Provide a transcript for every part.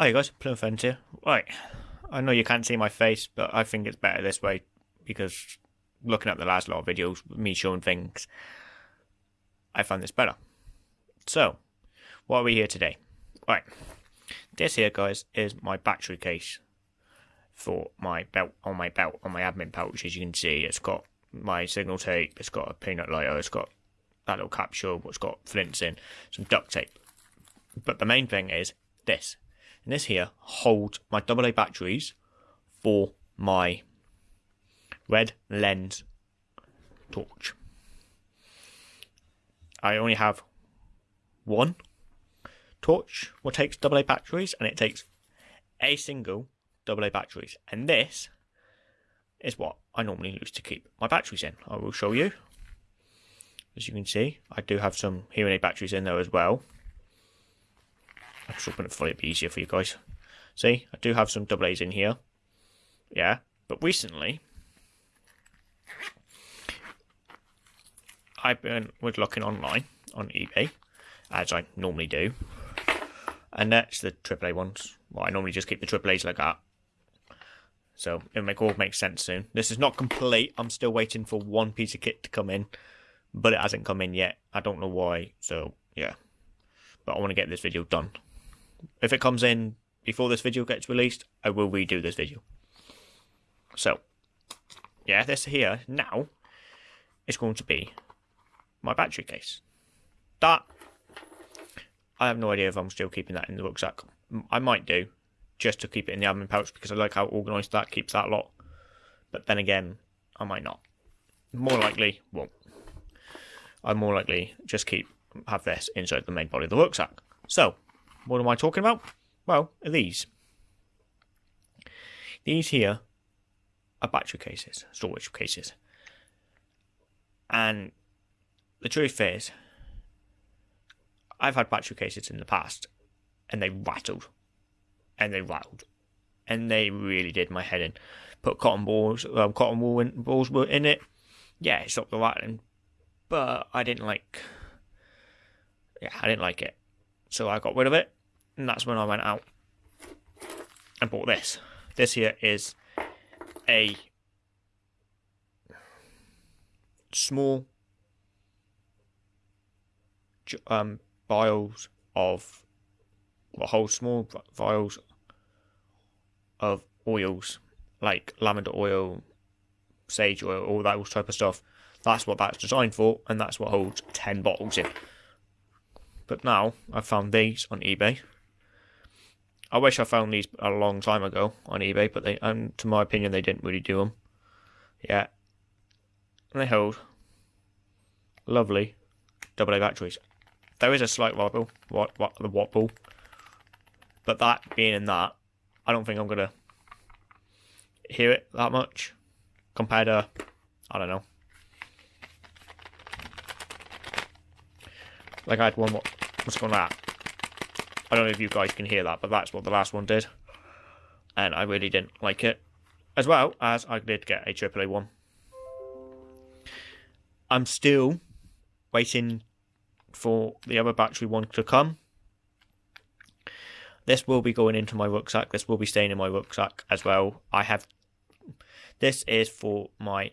Hi guys, Friends here. Right, I know you can't see my face, but I think it's better this way because looking at the last lot of videos, me showing things, I find this better. So, what are we here today? Right, this here, guys, is my battery case for my belt on my belt on my admin pouch. As you can see, it's got my signal tape, it's got a peanut lighter, it's got that little capsule, it's got flints in, some duct tape. But the main thing is this and this here holds my AA batteries for my red lens torch. I only have one torch what takes AA batteries and it takes a single AA batteries and this is what I normally use to keep my batteries in. I will show you. As you can see, I do have some hearing aid batteries in there as well. I'll just fully, it'll be easier for you guys. See, I do have some double A's in here. Yeah, but recently, I've been was looking online on eBay, as I normally do, and that's the AAA ones. Well, I normally just keep the AAAs like that. So it'll make all make sense soon. This is not complete. I'm still waiting for one piece of kit to come in, but it hasn't come in yet. I don't know why. So yeah, but I want to get this video done if it comes in before this video gets released, I will redo this video. So, yeah, this here now is going to be my battery case. That, I have no idea if I'm still keeping that in the rucksack. I might do, just to keep it in the admin pouch because I like how organised that keeps that lot. But then again, I might not. More likely, won't. I more likely just keep have this inside the main body of the rucksack. So, what am I talking about? Well, these. These here are battery cases, storage cases. And the truth is, I've had battery cases in the past, and they rattled. And they rattled. And they really did my head in. Put cotton balls, um, cotton wool in, balls were in it. Yeah, it stopped the rattling. But I didn't like. Yeah, I didn't like it. So I got rid of it, and that's when I went out and bought this. This here is a small um, vials of what holds small vials of oils like lavender oil, sage oil, all that type of stuff. That's what that's designed for, and that's what holds 10 bottles in. But now I've found these on eBay. I wish I found these a long time ago on eBay, but they, and to my opinion, they didn't really do them. Yeah, and they hold lovely double A batteries. There is a slight wobble, what, what the wobble, but that being in that, I don't think I'm gonna hear it that much compared to, I don't know. Like I had one what What's going on? I don't know if you guys can hear that, but that's what the last one did. And I really didn't like it. As well as I did get a AAA one. I'm still waiting for the other battery one to come. This will be going into my rucksack. This will be staying in my rucksack as well. I have. This is for my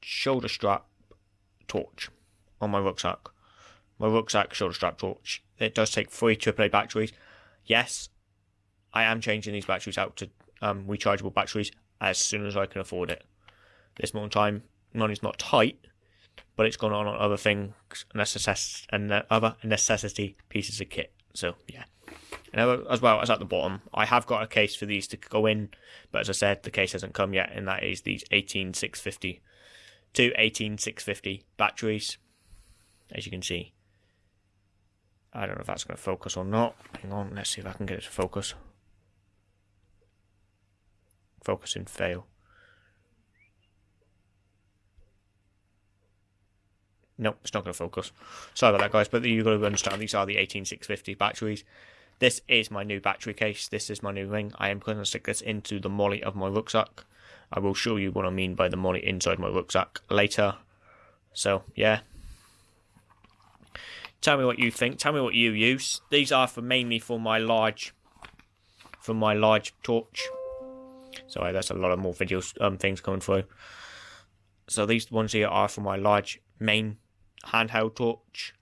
shoulder strap torch on my rucksack. My rucksack shoulder strap torch. It does take three AAA batteries. Yes, I am changing these batteries out to um, rechargeable batteries as soon as I can afford it. This moment in time, money's not tight, but it's gone on on other things necess- and other necessity pieces of kit. So yeah. And as well as at the bottom, I have got a case for these to go in, but as I said, the case hasn't come yet, and that is these 18650 to 18650 batteries as you can see. I don't know if that's going to focus or not. Hang on, let's see if I can get it to focus. Focus and fail. Nope, it's not going to focus. Sorry about that, guys, but you've got to understand these are the 18650 batteries. This is my new battery case. This is my new ring. I am going to stick this into the MOLLE of my rucksack. I will show you what I mean by the MOLLE inside my rucksack later. So, yeah, Tell me what you think. Tell me what you use. These are for mainly for my large, for my large torch. Sorry, that's a lot of more videos, um, things coming through. So these ones here are for my large main handheld torch.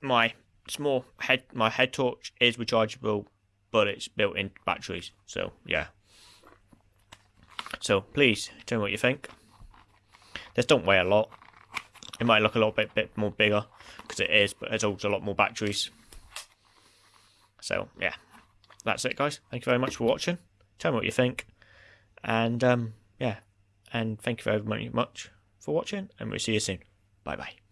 My small head, my head torch is rechargeable, but it's built-in batteries. So yeah. So please tell me what you think. This don't weigh a lot. It might look a little bit, bit more bigger because it is, but it holds a lot more batteries. So yeah, that's it, guys. Thank you very much for watching. Tell me what you think, and um, yeah, and thank you very much for watching, and we'll see you soon. Bye bye.